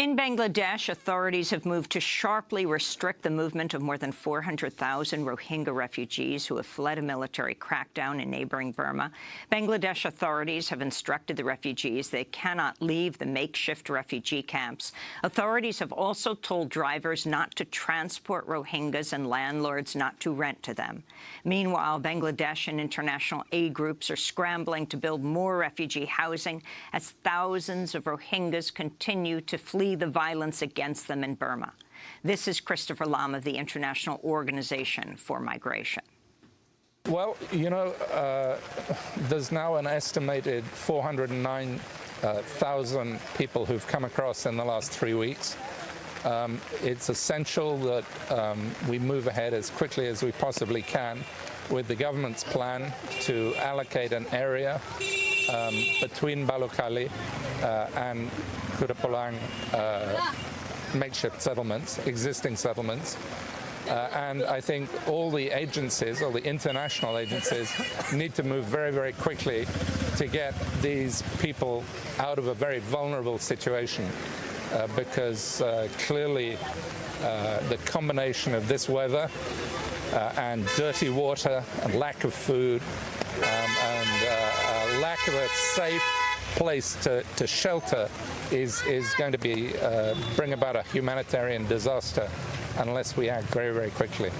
In Bangladesh, authorities have moved to sharply restrict the movement of more than 400,000 Rohingya refugees who have fled a military crackdown in neighboring Burma. Bangladesh authorities have instructed the refugees they cannot leave the makeshift refugee camps. Authorities have also told drivers not to transport Rohingyas and landlords not to rent to them. Meanwhile, Bangladesh and international aid groups are scrambling to build more refugee housing as thousands of Rohingyas continue to flee the violence against them in Burma. This is Christopher Lom of the International Organization for Migration. Well, you know, uh, there's now an estimated 409,000 uh, people who've come across in the last three weeks. Um, it's essential that um, we move ahead as quickly as we possibly can with the government's plan to allocate an area um, between Balukhali uh, and Kutupalong uh, makeshift settlements, existing settlements. Uh, and I think all the agencies, all the international agencies, need to move very, very quickly to get these people out of a very vulnerable situation. Uh, because uh, clearly uh, the combination of this weather uh, and dirty water and lack of food um, and uh, lack of a safe place to, to shelter is, is going to be uh, bring about a humanitarian disaster unless we act very, very quickly.